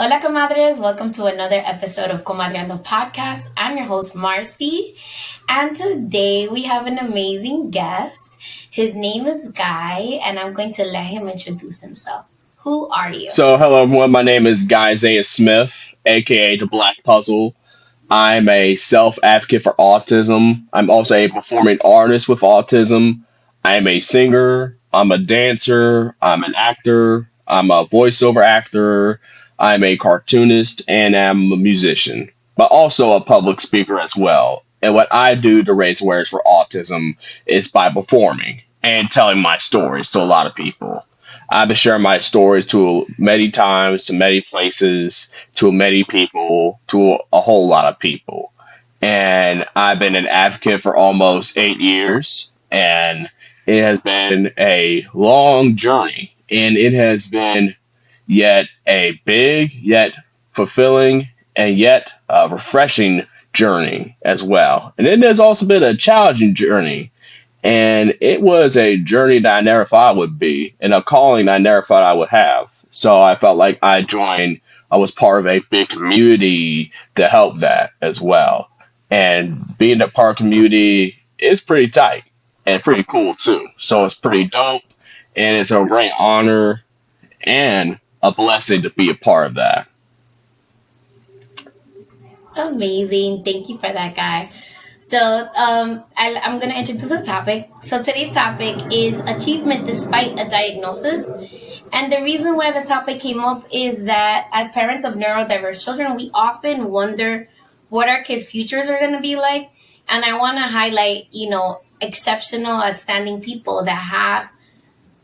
Hola, comadres. Welcome to another episode of Comadreando Podcast. I'm your host, Marcy. And today we have an amazing guest. His name is Guy, and I'm going to let him introduce himself. Who are you? So, hello everyone. My name is Guy Isaiah Smith, aka the Black Puzzle. I'm a self advocate for autism. I'm also a performing artist with autism. I'm a singer. I'm a dancer. I'm an actor. I'm a voiceover actor. I'm a cartoonist and I'm a musician, but also a public speaker as well. And what I do to raise awareness for autism is by performing and telling my stories to a lot of people. I've been sharing my stories to many times, to many places, to many people, to a whole lot of people. And I've been an advocate for almost eight years, and it has been a long journey, and it has been yet a big, yet fulfilling, and yet a refreshing journey as well. And it has also been a challenging journey. And it was a journey that I never thought I would be, and a calling I never thought I would have. So I felt like I joined, I was part of a big community to help that as well. And being a part community is pretty tight and pretty cool too. So it's pretty dope, and it's a great honor and a blessing to be a part of that. Amazing. Thank you for that, Guy. So um, I, I'm going to introduce the topic. So today's topic is achievement despite a diagnosis. And the reason why the topic came up is that as parents of neurodiverse children, we often wonder what our kids' futures are going to be like. And I want to highlight, you know, exceptional, outstanding people that have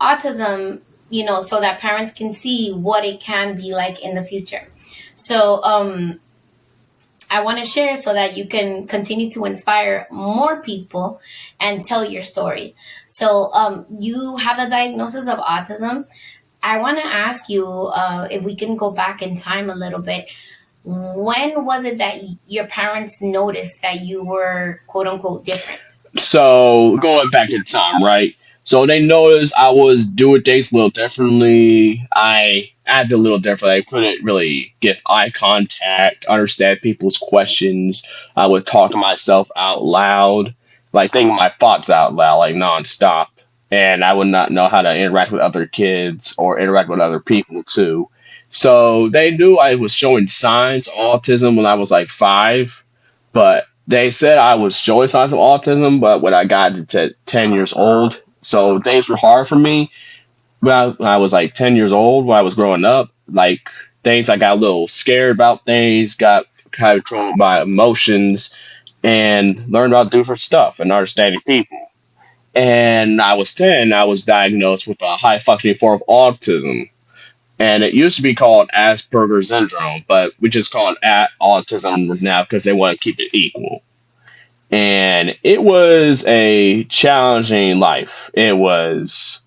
autism you know, so that parents can see what it can be like in the future. So, um, I want to share so that you can continue to inspire more people and tell your story. So, um, you have a diagnosis of autism. I want to ask you uh, if we can go back in time a little bit. When was it that your parents noticed that you were quote unquote different? So going back in time, right? So they noticed I was doing things a little differently. I acted a little differently. I couldn't really give eye contact, understand people's questions. I would talk to myself out loud, like think my thoughts out loud, like nonstop. And I would not know how to interact with other kids or interact with other people too. So they knew I was showing signs of autism when I was like five, but they said I was showing signs of autism, but when I got to 10 years old, so things were hard for me when I, when I was like 10 years old, when I was growing up. Like things, I got a little scared about things, got kind of controlled by emotions, and learned about different stuff and understanding people. And I was 10, I was diagnosed with a high functioning form of autism. And it used to be called Asperger's syndrome, but we just call it autism now because they want to keep it equal and it was a challenging life. It was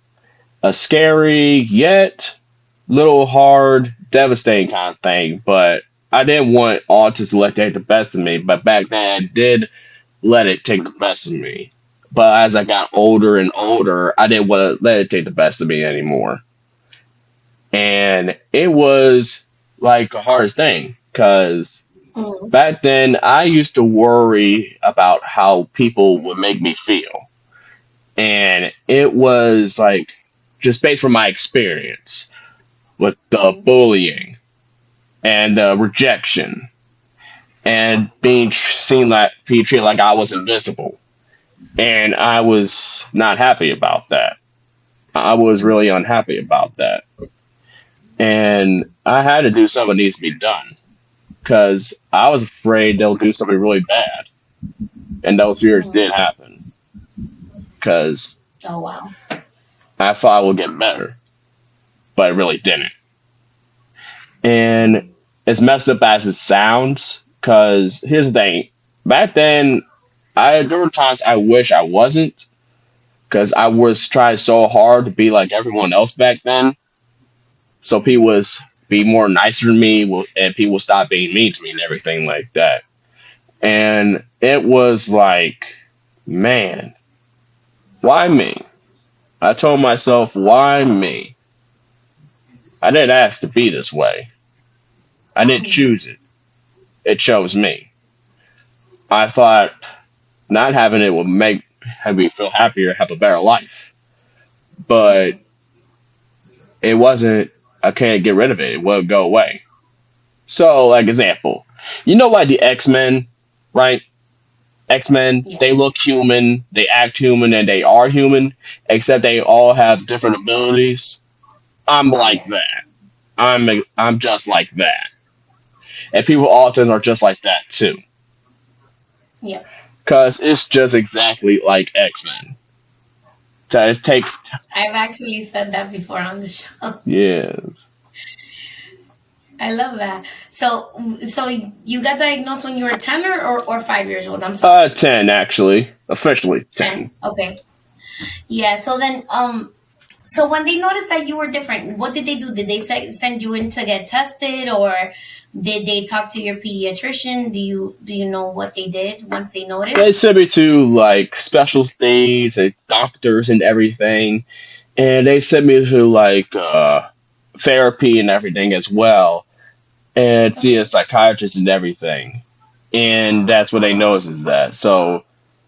a scary yet little hard, devastating kind of thing. But I didn't want autism to let take the best of me. But back then, I did let it take the best of me. But as I got older and older, I didn't want to let it take the best of me anymore. And it was like a hardest thing because Mm. Back then, I used to worry about how people would make me feel. And it was like just based from my experience with the bullying and the rejection and being seen like being treated like I was invisible. And I was not happy about that. I was really unhappy about that. And I had to do something that needs to be done because I was afraid they'll do something really bad, and those fears Mm. did happen because Oh, wow. I thought I would get better, but it really didn't. And as messed up as it sounds, because here's the thing: back then, I there were times I wish I wasn't, because I was trying so hard to be like everyone else back then, so people was be more nicer to me, will- and people stop being mean to me and everything like that. And it was like, man, why me? I told myself, why me? I didn't ask to be this way. I didn't choose it. It chose me. I thought not having it would make have me feel happier, have a better life. But it wasn't. I can't get rid of it. It won't go away. So, like example, you know, like the X Men, right? X Men, yeah, they look human, they act human, and they are human, except they all have different abilities. I'm like that. I'm I'm just like that, and people often are just like that too, yeah. cause it's just exactly like X Men. So it takes I've actually said that before on the show. Yes. I love that. So, so you got diagnosed when you were 10 or, or, or five years old? I'm sorry. uh, ten actually, officially 10. ten. Okay. Yeah. So then, um, so when they noticed that you were different, what did they do? Did they se- send you in to get tested or did they talk to your pediatrician? Do you, do you know what they did once they noticed? They sent me to like special things and doctors and everything, and they sent me to like uh therapy and everything as well, and see a psychiatrist and everything. And that's what they noticed is that. So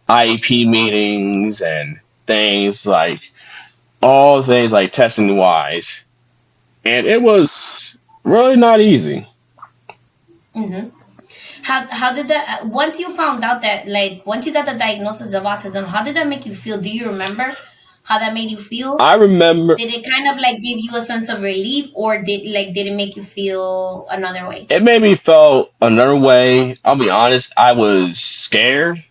IEP meetings and things like all things like testing wise, and it was really not easy. Mm-hmm. How, how did that, once you found out that, like, once you got the diagnosis of autism, how did that make you feel? Do you remember how that made you feel? I remember Did it kind of like give you a sense of relief or did like did it make you feel another way? it made me feel another way. I'll be honest, I was scared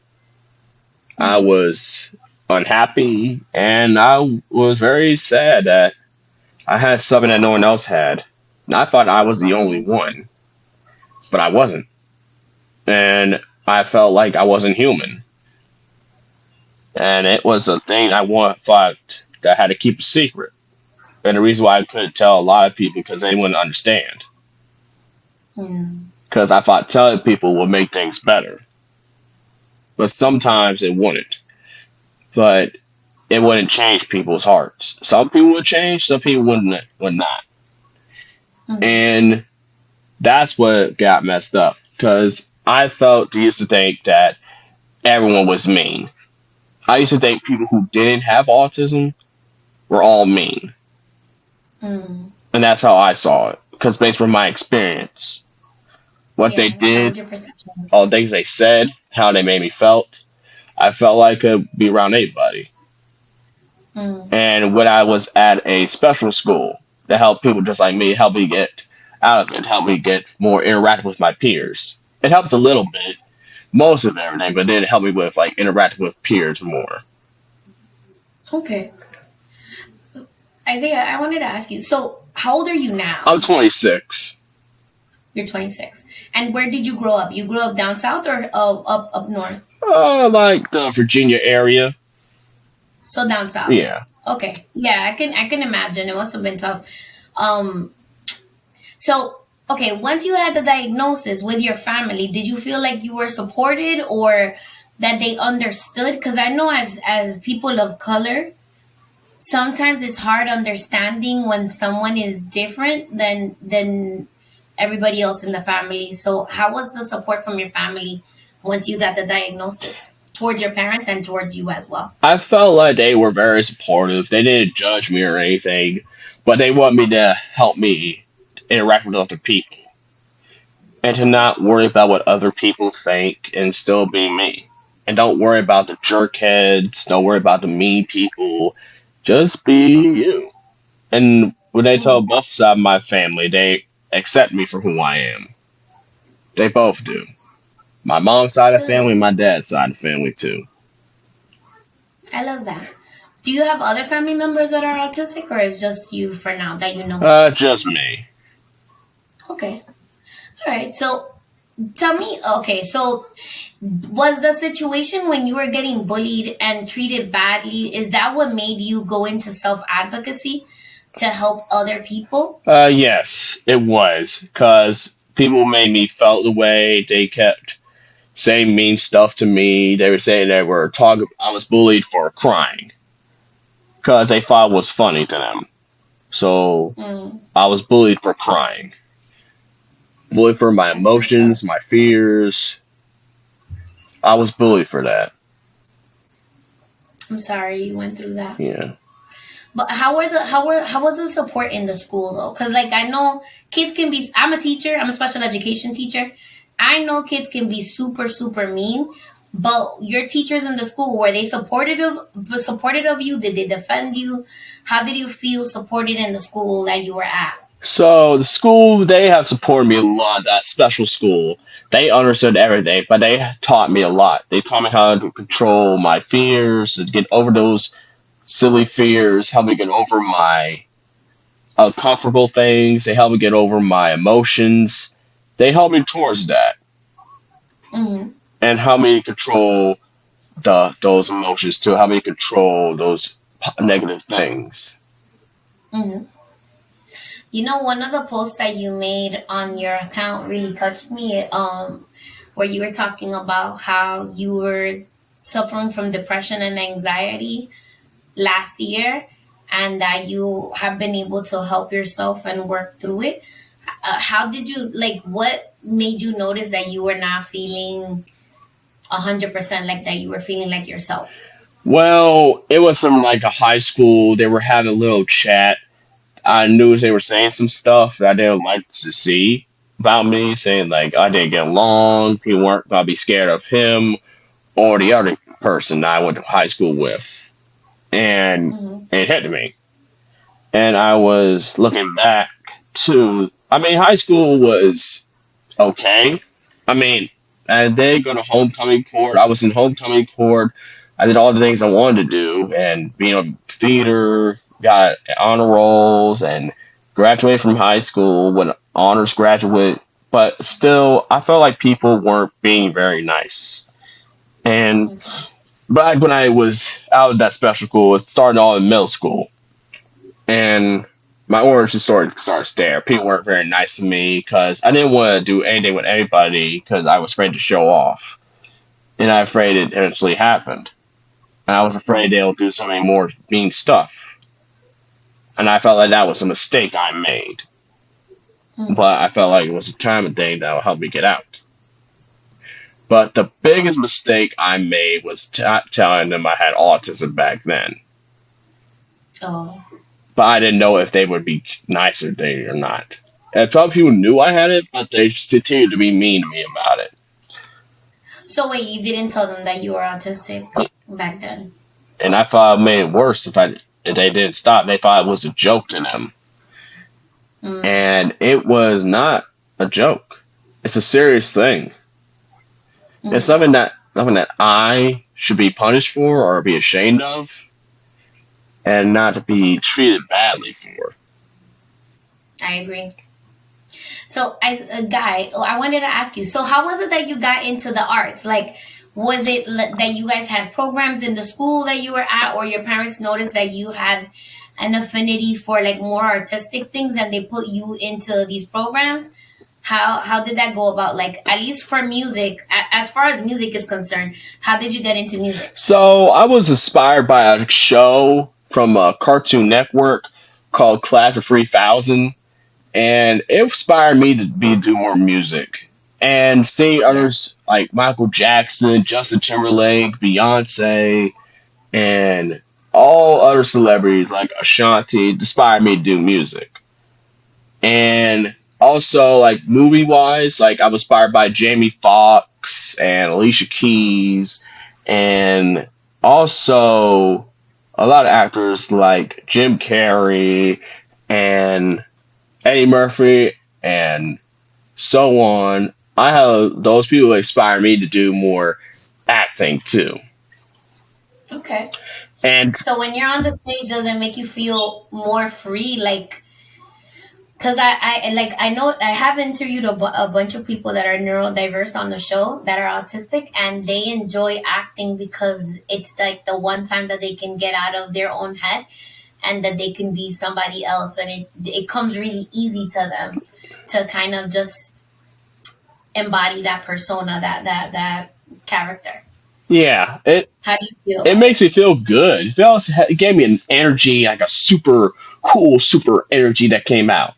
I Mm-hmm. was unhappy and I was very sad that I had something that no one else had. I thought I was the only one, but I wasn't. And I felt like I wasn't human. And it was a thing I want, thought that I had to keep a secret. And the reason why I couldn't tell a lot of people because they wouldn't understand. Because I thought telling people would make things better. But sometimes it wouldn't. But it wouldn't change people's hearts. Some people would change, some people wouldn't would not. mm, And that's what got messed up. Because I felt used to think that everyone was mean. I used to think people who didn't have autism were all mean. mm. And that's how I saw it. Because based on my experience, what they Yeah, that did, was your perception. all the things they said, how they made me felt, I felt like I could be around anybody. Mm, And when I was at a special school that helped people just like me, help me get out of it, helped me get more interactive with my peers. It helped a little bit, most of everything, but then it helped me with like interacting with peers more. okay. Isaiah, I wanted to ask you. So, how old are you now? I'm 26. You're 26. And where did you grow up? You grew up down south or uh, up up north? Uh, like the Virginia area. So down south. Yeah. Okay. Yeah, I can I can imagine it must have been tough. Um so okay, once you had the diagnosis with your family, did you feel like you were supported or that they understood cuz I know as as people of color, sometimes it's hard understanding when someone is different than than everybody else in the family. So how was the support from your family once you got the diagnosis towards your parents and towards you as well? I felt like they were very supportive. They didn't judge me or anything, but they want me to help me interact with other people and to not worry about what other people think and still be me. And don't worry about the jerk heads, don't worry about the mean people. Just be you. And when they tell both sides of my family, they accept me for who I am. They both do. My mom's side of the family, my dad's side of the family too. I love that. Do you have other family members that are autistic, or is just you for now that you know? Uh, just me. Okay. All right. So tell me, okay, so was the situation when you were getting bullied and treated badly, is that what made you go into self advocacy to help other people? Uh, yes, it was because people made me felt the way they kept saying mean stuff to me. They would say they were talking. I was bullied for crying because they thought it was funny to them. So Mm, I was bullied for crying, bullied for my That's messed up. emotions, my fears. I was bullied for that. I'm sorry you went through that. Yeah. But how were the how were how was the support in the school though? Because like I know kids can be. I'm a teacher. I'm a special education teacher. I know kids can be super super mean. But your teachers in the school were they supportive of supportive of you? Did they defend you? How did you feel supported in the school that you were at? So the school they have supported me a lot. That special school, they understood everything, but they taught me a lot. They taught me how to control my fears, to get over those silly fears, help me get over my uncomfortable things. They help me get over my emotions. They help me towards that hmm and help me control the those emotions too. Help me control those negative things. hmm You know, one of the posts that you made on your account really touched me. Um, where you were talking about how you were suffering from depression and anxiety last year, and that you have been able to help yourself and work through it. Uh, how did you like? What made you notice that you were not feeling a hundred percent like that? You were feeling like yourself. Well, it was some like a high school. They were having a little chat. I knew they were saying some stuff that I didn't like to see about me, saying like I didn't get along. People weren't gonna be scared of him or the other person that I went to high school with, and hmm it hit me. And I was looking back to. I mean, high school was okay. I mean, and they go to homecoming court. I was in homecoming court. I did all the things I wanted to do, and being on theater, got honor rolls, and graduated from high school with honors graduate. But still, I felt like people weren't being very nice. And back when I was out of that special school, it started all in middle school, and my origin story starts there. People weren't very nice to me because I didn't want to do anything with anybody because I was afraid to show off, and I afraid it eventually happened. And I was afraid they'll do so many more mean stuff, and I felt like that was a mistake I made. hmm But I felt like it was a time thing that would help me get out. But the biggest mistake I made was t- telling them I had autism back then. Oh. But I didn't know if they would be nicer to me or not. And some people knew I had it, but they continued to be mean to me about it. So wait, you didn't tell them that you were autistic back then? And I thought it made it worse if I they didn't stop. They thought it was a joke to them, Mm. and it was not a joke. It's a serious thing. It's hmm something that something that I should be punished for or be ashamed of, and not to be treated badly for. I agree. So, as a guy, oh, I wanted to ask you. So, how was it that you got into the arts? Like, was it that you guys had programs in the school that you were at, or your parents noticed that you had an affinity for like more artistic things, and they put you into these programs? How how did that go about? Like, at least for music, as far as music is concerned, how did you get into music? So I was inspired by a show from a Cartoon Network called Class of 3000, and it inspired me to be do more music. And seeing others like Michael Jackson, Justin Timberlake, Beyonce, and all other celebrities like Ashanti inspired me to do music. And also like movie wise, like I was inspired by Jamie Foxx and Alicia Keys and also a lot of actors like Jim Carrey and Eddie Murphy and so on. I have those people inspire me to do more acting too. Okay. And So when you're on the stage, does it make you feel more free? Like, cause I, I like I know I have interviewed a, bu- a bunch of people that are neurodiverse on the show that are autistic, and they enjoy acting because it's like the one time that they can get out of their own head, and that they can be somebody else, and it it comes really easy to them to kind of just embody that persona, that that that character. yeah, it How do you feel it makes me feel good. It, feels, it gave me an energy, like a super cool, super energy that came out.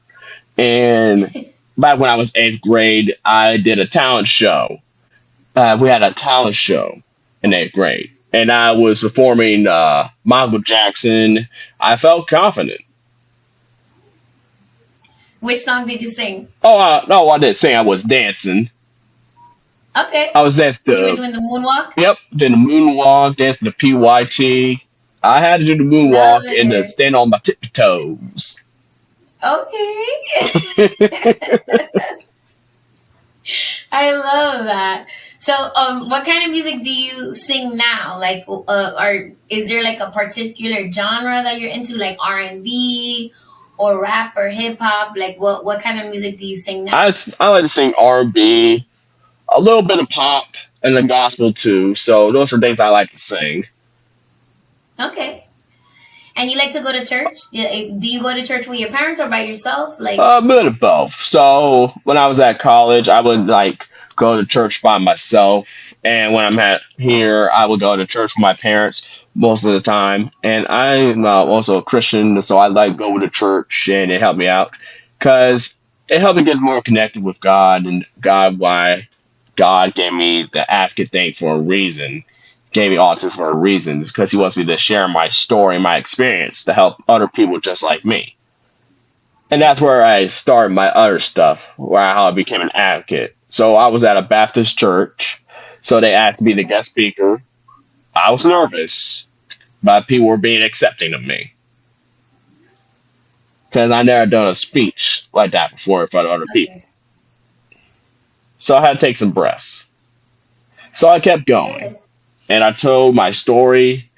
And back when I was eighth grade, I did a talent show. Uh, we had a talent show in eighth grade, and I was performing uh, Michael Jackson. I felt confident. Which song did you sing? Oh uh, no, I didn't sing. I was dancing. Okay. I was dancing You were doing the moonwalk? yep, did the moonwalk, dancing the PYT. I had to do the moonwalk and stand on my tiptoes. Okay. I love that. So, um, what kind of music do you sing now? Like, uh, or is there like a particular genre that you're into, like R and B, or rap, or hip hop? Like, what what kind of music do you sing I, now? s- I like to sing R&B, a little bit of pop, and the gospel too. So those are things I like to sing. Okay. And you like to go to church? Yeah, eh, Do you go to church with your parents or by yourself? Like, A bit of both. So when I was at college, I would like go to church by myself, and when I'm at here, I would go to church with my parents most of the time. And I'm uh, also a Christian, so I like go to church, and it helped me out because it helped me get more connected with God and God. Why God gave me the advocate thing for a reason. Gave me autism for a reason because He wants me to share my story, my experience, to help other people just like me. And that's where I started my other stuff, where how I became an advocate. So I was at a Baptist church, so they asked me to guest speaker. I was nervous, but people were being accepting of me because I never done a speech like that before in front of other people. So I had to take some breaths. So I kept going, and I told my story,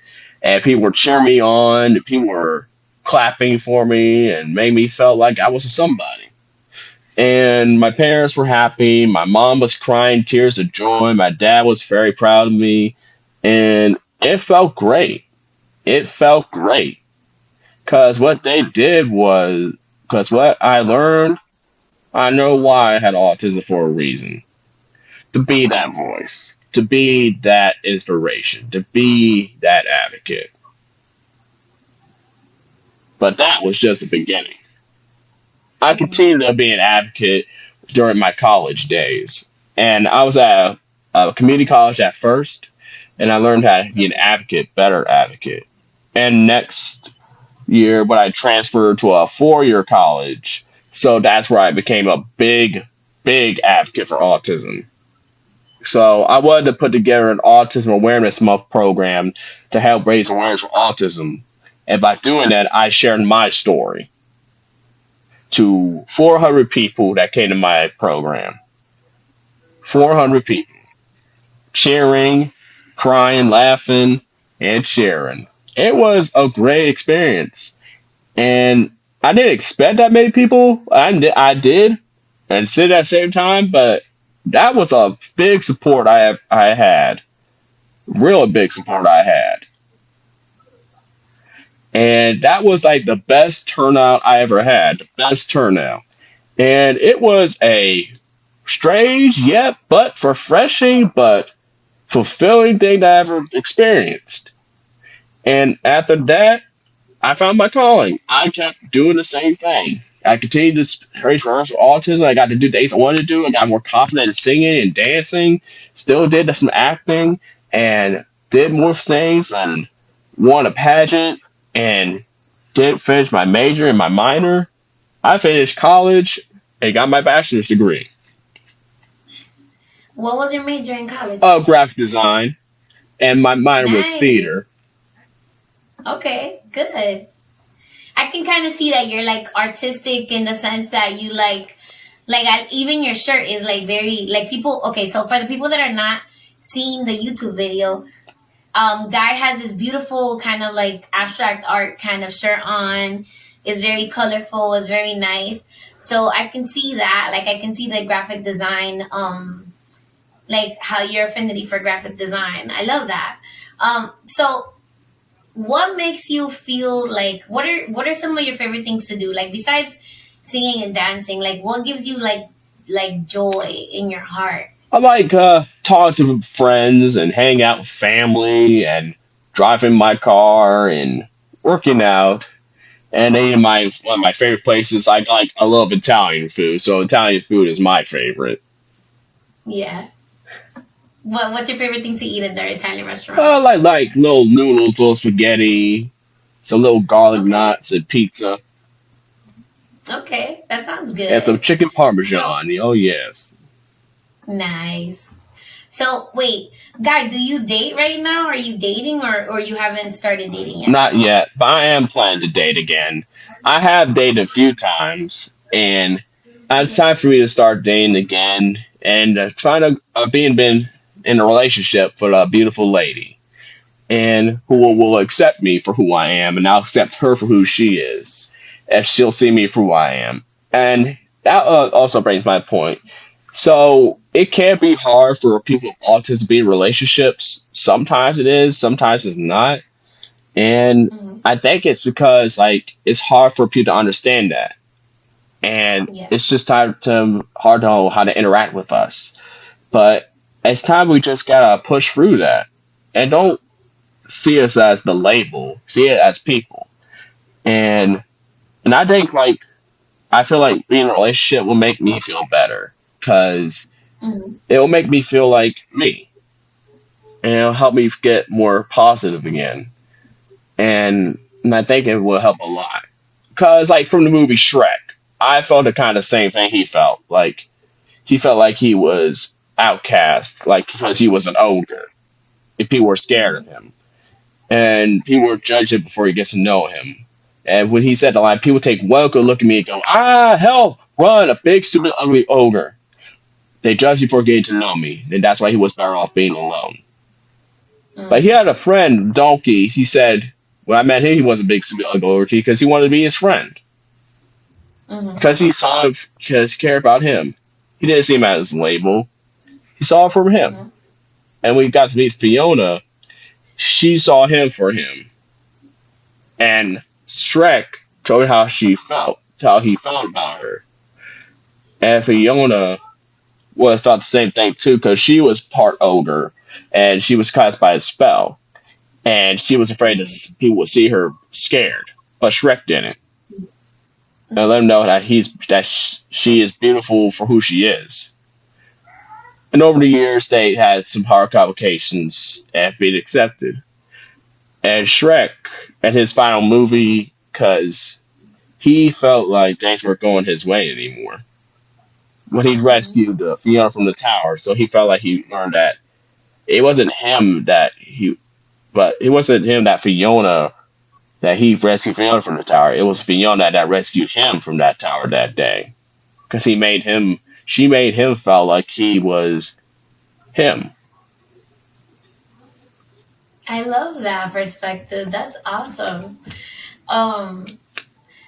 and people were cheering me on. People were clapping for me, and made me feel like I was a somebody. and my parents were happy. My mom was crying tears of joy. My dad was very proud of me, and it felt great. It felt great because what they did was because what I learned, I know why I had autism for a reason. To be that voice, to be that inspiration, to be that advocate. But that was just the beginning. I continued to be an advocate during my college days. And I was at a, a community college at first, and I learned how to be an advocate, better advocate. And next year, when I transferred to a four year college, so that's where I became a big, big advocate for autism. So I wanted to put together an autism awareness month program to help raise awareness for autism. And by doing that, I shared my story to 400 people that came to my program. 400 people cheering, crying, laughing, and sharing. It was a great experience. And I didn't expect that many people. I, I did, and sit at the same time, but that was a big support I have, I had. Real big support I had. And that was like the best turnout I ever had. The best turnout. And it was a strange yet but refreshing but fulfilling thing I ever experienced. And after that, I found my calling. I kept doing the same thing. I continued to raise for autism. I got to do things I wanted to do. I got more confident in singing and dancing. Still did some acting and did more things and won a pageant and did finish my major and my minor. I finished college and got my bachelor's degree. What was your major in college? Uh, graphic design, and my minor was theater. Okay, good. I can kind of see that you're like artistic in the sense that you like, like I, even your shirt is like very like people. Okay, so for the people that are not seeing the YouTube video, um, guy has this beautiful kind of like abstract art kind of shirt on. It's very colorful. It's very nice. So I can see that. Like I can see the graphic design. Um, like how your affinity for graphic design. I love that. Um, so what makes you feel like what are what are some of your favorite things to do like besides singing and dancing like what gives you like like joy in your heart I like uh, talking to friends and hang out with family and driving my car and working out and they my one of my favorite places. I like I love Italian food, so Italian food is my favorite. Yeah. What What's your favorite thing to eat in their Italian restaurant? Uh, like like little noodles, little spaghetti, some little garlic Okay. knots, and pizza, Okay, that sounds good. and some good. chicken So parmesan. Oh yes, nice. So wait, guy, do you date right now? Are you dating or or you haven't started dating yet? not yet, but I am planning to date again. I have dated a few times, and it's time for me to start dating again. And it's fine of uh, being been in a relationship with a beautiful lady, and who will, will accept me for who I am, and I'll accept her for who she is, if she'll see me for who I am. And that uh, also brings my point. So it can't be hard for people with autism to be in relationships. Sometimes it is, sometimes it's not. And hmm I think it's because like it's hard for people to understand that. And Yeah. it's just hard to hard to know how to interact with us. But it's time we just gotta push through that. And don't see us as the label. See it as people. And and I think like I feel like being in a relationship will make me feel better because hmm it will make me feel like me and it'll help me get more positive again and, and i think it will help a lot because like from the movie shrek i felt the kind of same thing he felt like he felt like he was outcast like because he was an ogre. And people were scared of him. And people were judging before he gets to know him. And when he said the line people take one good look at me and go ah help! Run a big stupid ugly ogre. They judged you for getting to know me, and that's why he was better off being alone. But he had a friend, Donkey. He said when I met him, he was a big stupid ugly ogre because he wanted to be his friend. Hmm because he saw because he cared about him. He didn't see him as a label. He saw it from him, hmm and we got to meet Fiona, she saw him for him. And Shrek told her how she felt, how he felt about her, and Fiona was thought the same thing too because she was part ogre, and she was cast by a spell and she was afraid that s- people would see her scared. But Shrek didn't, and let him know that he's that sh- she is beautiful for who she is. And over the years, they had some hard complications and been accepted. And Shrek, at his final movie, because he felt like things weren't going his way anymore when he hmm rescued Fiona from the tower. So he felt like he learned that it wasn't him that he, but it wasn't him that Fiona that he rescued Fiona from the tower. It was Fiona that rescued him from that tower that day because he made him. She made him feel like he was him. I love that perspective. That's awesome. Um,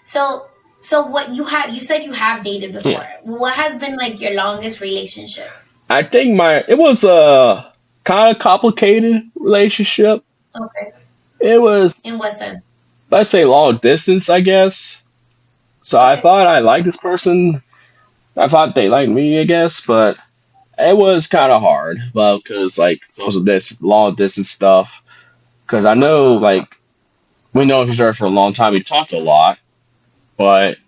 so so what you have you said you have dated Yeah, before. What has been like your longest relationship? I think my it was a kind of complicated relationship. Okay. It was In what sense? let's say long distance, I guess. So I thought I liked this person. I thought they liked me, I guess, but it was kind of hard. Well, because like social this long distance stuff. Because I know like we know each other for a long time. We talked a lot, but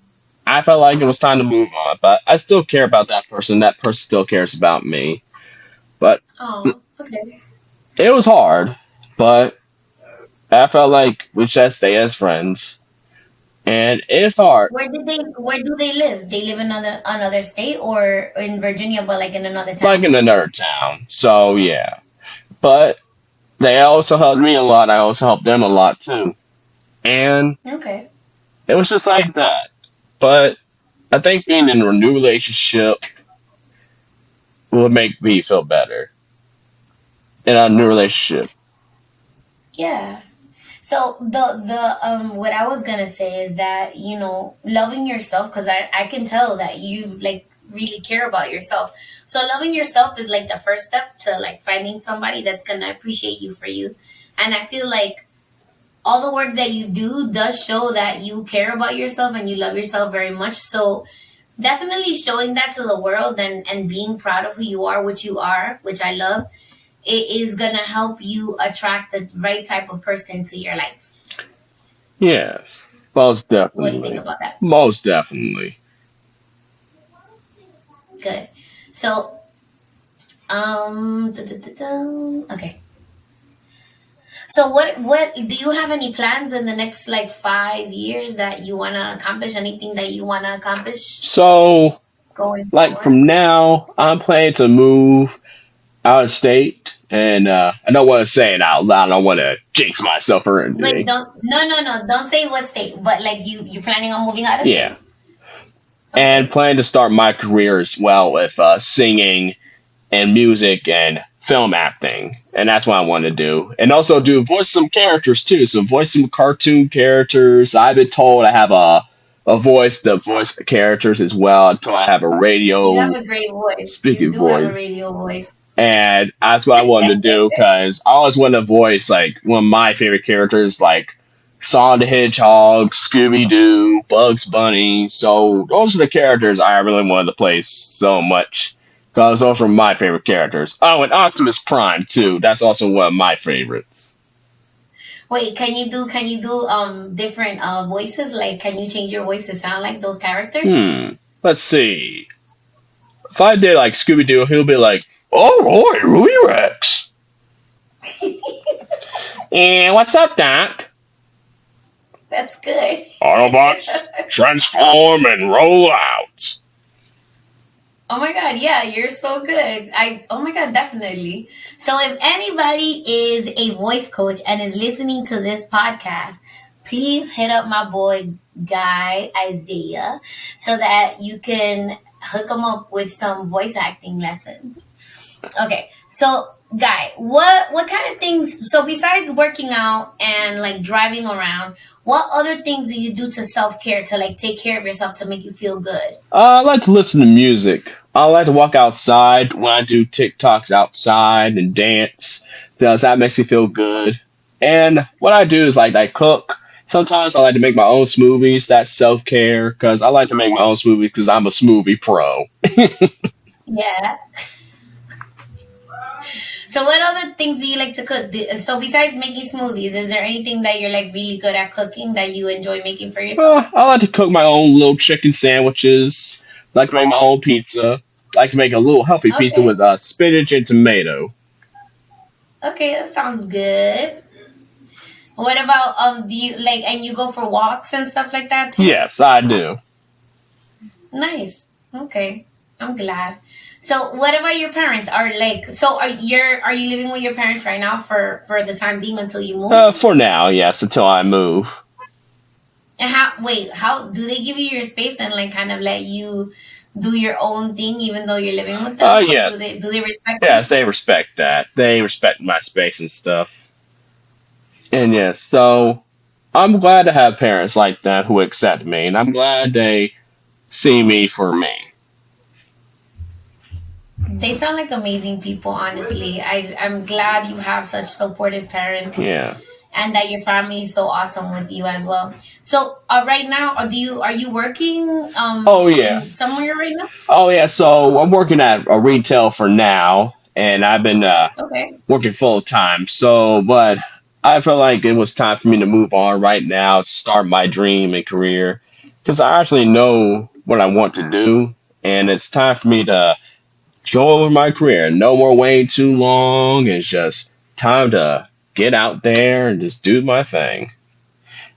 I felt like it was time to move on. But I still care about that person. That person still cares about me. But Oh, okay. it was hard. But I felt like we should stay as friends. And it's hard. Where did they where do they live? They live in another another state or in Virginia but like in another town. Like in another town. So yeah. But they also helped me a lot. I also helped them a lot too. And Okay. it was just like that. But I think being in a new relationship will make me feel better in a new relationship. Yeah. So the the um what I was gonna say is that you know loving yourself because I I can tell that you like really care about yourself. So loving yourself is like the first step to like finding somebody that's gonna appreciate you for you. And I feel like all the work that you do does show that you care about yourself and you love yourself very much. So definitely showing that to the world and and being proud of who you are, what you are, which I love, it is gonna help you attract the right type of person to your life. Yes. Most definitely. What do you think about that? Most definitely. Good. So, um, duh, duh, duh. okay. So, what what do you have any plans in the next like five years that you want to accomplish? Anything that you want to accomplish So, going like forward? from now, I'm planning to move out of state, and uh, I don't want to say it out loud. I don't want to jinx myself or anything. Wait, don't no no no, don't say what state, but like you you're planning on moving out of Yeah, state. and plan to start my career as well with uh, singing and music and film acting, and that's what I want to do. And also do voice some characters too. So voice some cartoon characters. I've been told I have a a voice that voice characters as well. Until I have a radio. You have a great voice. You speaking do have a radio voice. And that's what I wanted to do because I always wanted to voice like one of my favorite characters, like Sonic the Hedgehog, Scooby Doo, Bugs Bunny. So those are the characters I really wanted to play so much because those are my favorite characters. Oh, and Optimus Prime too. That's also one of my favorites. Wait, can you do can you do um different uh voices? Like can you change your voice to sound like those characters? Hmm. Let's see. If I did like Scooby Doo, he'll be like, "Oh, boy, Ruby Rex." And what's up, Doc? That's good. Autobots, transform and roll out. Oh my god, yeah, you're so good. I oh my god, definitely. So if anybody is a voice coach and is listening to this podcast, please hit up my boy Guy Isaiah so that you can hook him up with some voice acting lessons. Okay, so Guy, what what kind of things? So besides working out and like driving around, what other things do you do to self care to like take care of yourself to make you feel good? Uh, I like to listen to music. I like to walk outside when I do TikToks outside and dance because that makes me feel good. And what I do is like I cook. Sometimes I like to make my own smoothies. That's self care because I like to make my own smoothies because I'm a smoothie pro. Yeah. So what other things do you like to cook? Do, so besides making smoothies, is there anything that you're like really good at cooking that you enjoy making for yourself? Uh, I like to cook my own little chicken sandwiches. I like to make my own pizza. I like to make a little healthy pizza with uh, spinach and tomato. Okay, that sounds good. What about um do you like and you go for walks and stuff like that too? Yes, I do. Nice. Okay. I'm glad. So what about your parents? Are like so are you are you living with your parents right now for for the time being until you move? Uh, for now, yes, until I move. And how wait, how do they give you your space and like kind of let you do your own thing even though you're living with Uh, them? Or do yes. they do they respect? Yes, they respect that. They respect my space and stuff. And yes, so I'm glad to have parents like that who accept me, and I'm glad they see me for me. They sound like amazing people, honestly. I I'm glad you have such supportive parents Yeah. and that your family is so awesome with you as well. So uh, right now, are you are you working um Oh yeah. somewhere right now? Oh yeah. So I'm working at a retail for now, and I've been uh, Okay. working full time. So, but I felt like it was time for me to move on right now to start my dream and career because I actually know what I want to do, and it's time for me to go over my career. No more waiting too long. It's just time to get out there and just do my thing.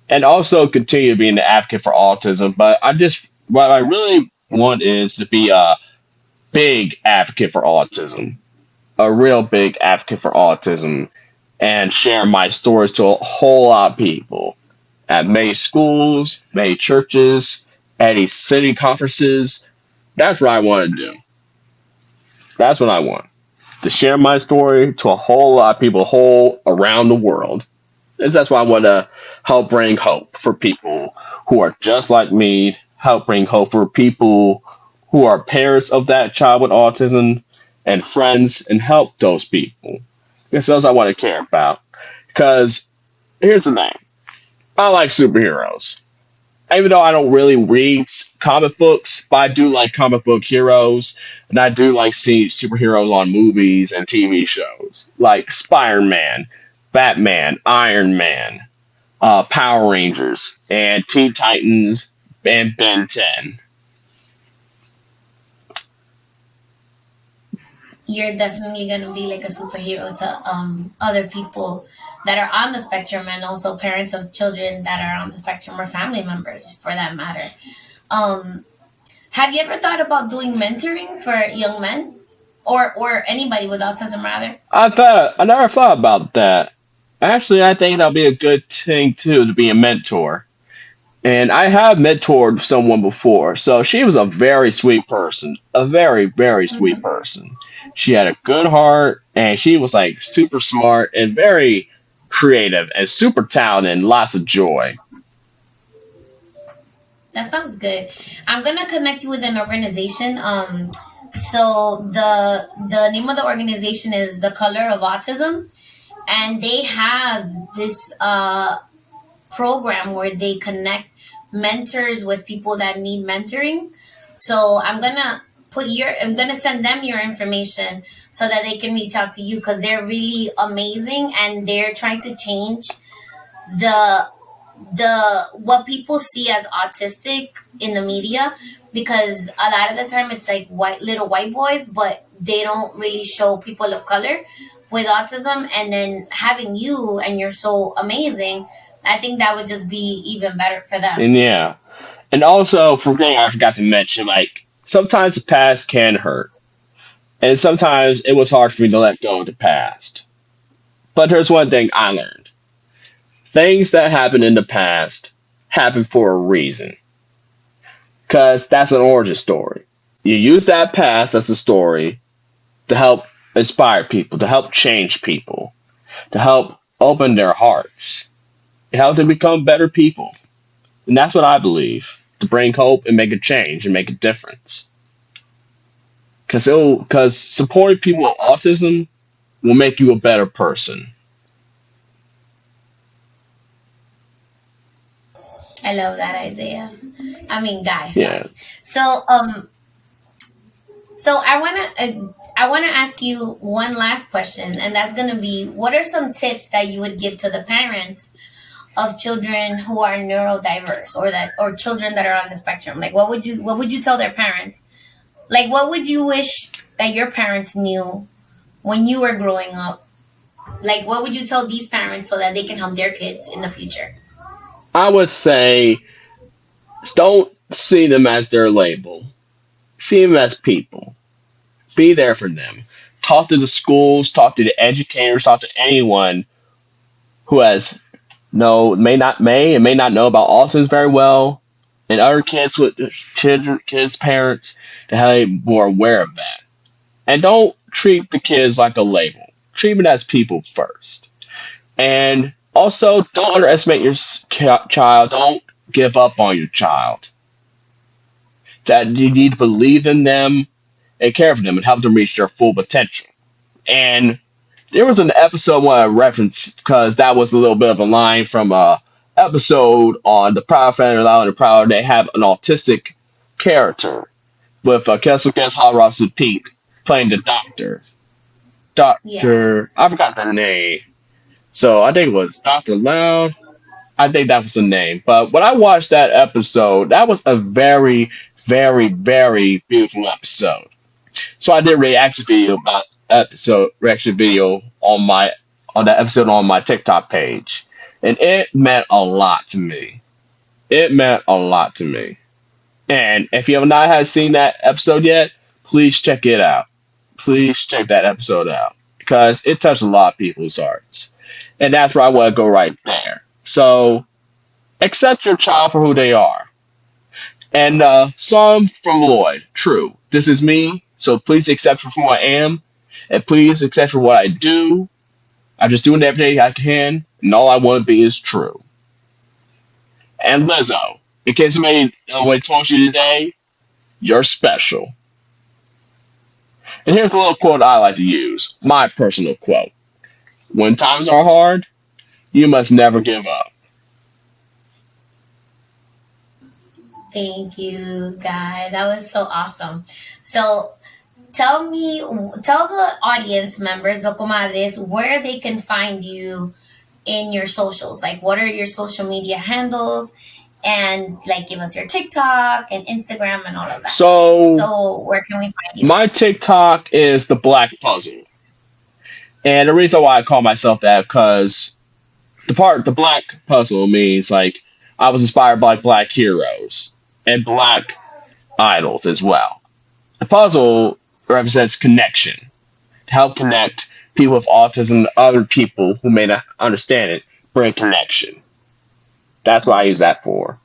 And also continue being the advocate for autism. But I just, what I really want is to be a big advocate for autism, a real big advocate for autism, and share my stories to a whole lot of people at many schools, many churches, any city conferences. That's what I want to do. That's what I want. To share my story to a whole lot of people whole around the world. And that's why I want to help bring hope for people who are just like me, help bring hope for people who are parents of that child with autism and friends and help those people. It's those I want to care about. Because here's the thing. I like superheroes. Even though I don't really read comic books, but I do like comic book heroes and I do like see superheroes on movies and TV shows, like Spider Man, Batman, Iron Man, uh, Power Rangers and Teen Titans and Ben 10. you're definitely to be like a superhero to um, other people that are on the spectrum and also parents of children that are on the spectrum or family members for that matter. Um, have you ever thought about doing mentoring for young men or or anybody with autism rather? I thought I never thought about that. Actually, I think that'll be a good thing too to be a mentor. And I have mentored someone before, so she was a very sweet person, a very very sweet hmm person. She had a good heart, and she was like super smart and very creative and super talented and lots of joy. That sounds good. I'm gonna connect you with an organization. Um, so the the name of the organization is the Color of Autism, and they have this uh, program where they connect mentors with people that need mentoring. So I'm gonna put your I'm gonna send them your information so that they can reach out to you because they're really amazing and they're trying to change the the what people see as autistic in the media because a lot of the time it's like white little white boys but they don't really show people of color with autism. And then having you and you're so amazing i think that would just be even better for them. And yeah, and also for thing I forgot to mention, like sometimes the past can hurt, and sometimes it was hard for me to let go of the past. But there's one thing I learned: things that happened in the past happen for a reason, because that's an origin story. You use that past as a story to help inspire people, to help change people, to help open their hearts, to help them become better people. And that's what I believe to bring hope and make a change and make a difference. Because it'll because supporting people with autism will make you a better person. i love that isaiah i mean guys. Yeah. so um so i want to uh, i want to ask you one last question and that's going to be what are some tips that you would give to the parents of children who are neurodiverse or that or children that are on the spectrum like what would you what would you tell their parents like what would you wish that your parents knew when you were growing up like what would you tell these parents so that they can help their kids in the future I would say don't see them as their label. See them as people. Be there for them. Talk to the schools, talk to the educators, talk to anyone who has no may not may and may not know about autism very well, and other kids with children, kids' parents to help you more aware of that. And don't treat the kids like a label. Treat them as people first. And also, don't underestimate your child. Don't give up on your child. That you need to believe in them and care for them and help them reach their full potential. And there was an episode where I referenced because that was a little bit of a line from a episode on the Proud Family Loud and the Proud. They have an autistic character with uh, Kessel Guest Hot Ross and Pete playing the doctor. yeah Doctor, I forgot the name. So I think it was Doctor Loud. I think that was the name. But when I watched that episode, that was a very, very, very beautiful episode. So I did a reaction video about episode reaction video on my on that episode on my TikTok page, and it meant a lot to me. It meant a lot to me. And if you have not had seen that episode yet, please check it out. Please check that episode out because it touched a lot of people's hearts, and that's where I want to go right there. So accept your child for who they are. And uh, song from Lloyd, true. This is me, so please accept for who I am, and please accept for what I do. I'm just doing everything I can, and all I want to be is true. And Lizzo, in case somebody uh, nobody told you today, you're special. And here's a little quote I like to use, my personal quote. When times are hard, you must never give up. Thank you, Guy. That was so awesome. So, tell me, tell the audience members, the comadres, where they can find you in your socials. Like, what are your social media handles? And like, give us your TikTok and Instagram and all of that. So So, where can we find you? my TikTok is the Black Puzzle, and the reason why I call myself that because the part the Black Puzzle means like I was inspired by Black heroes and Black idols as well. The puzzle represents connection to help connect people with autism to other people who may not understand it. Bring connection. That's what I use that for.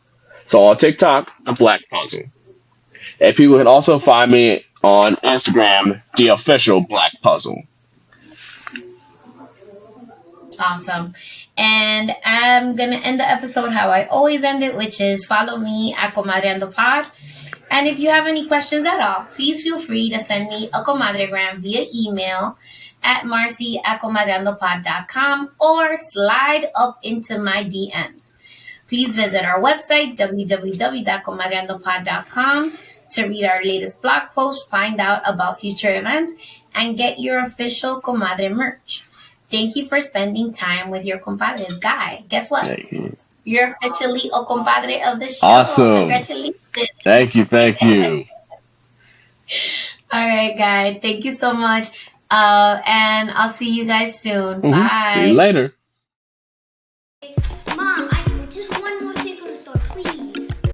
So on TikTok, the Black Puzzle. And people can also find me on Instagram, the official Black Puzzle. Awesome. And I'm going to end the episode how I always end it, which is follow me at Comadreando Pod. And if you have any questions at all, please feel free to send me a comadregram via email at marcy at or slide up into my DMs. Please visit our website, www.comadreandopod.com, to read our latest blog post, find out about future events, and get your official Comadre merch. Thank you for spending time with your compadres. Guy, guess what? You're officially a compadre of the show. Awesome. Congratulations. Thank you. Thank you. All right, guy. Thank you so much. Uh, and I'll see you guys soon. Mhm. Bye. See you later.